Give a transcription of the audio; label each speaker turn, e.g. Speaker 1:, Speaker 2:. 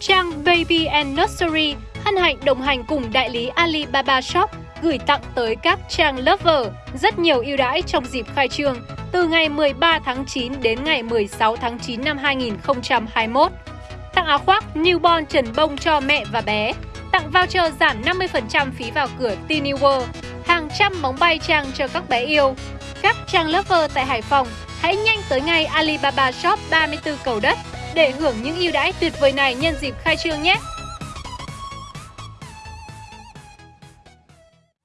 Speaker 1: Trang Baby and Nursery hân hạnh đồng hành cùng đại lý Alibaba Shop gửi tặng tới các trang lover rất nhiều ưu đãi trong dịp khai trương từ ngày 13 tháng 9 đến ngày 16 tháng 9 năm 2021. Tặng áo khoác newborn trần bông cho mẹ và bé, tặng voucher giảm 50% phí vào cửa Tiny World, hàng trăm bóng bay trang cho các bé yêu. Các trang lover tại Hải Phòng hãy nhanh tới ngay Alibaba Shop 34 cầu đất để hưởng những ưu đãi tuyệt vời này nhân dịp khai trương nhé!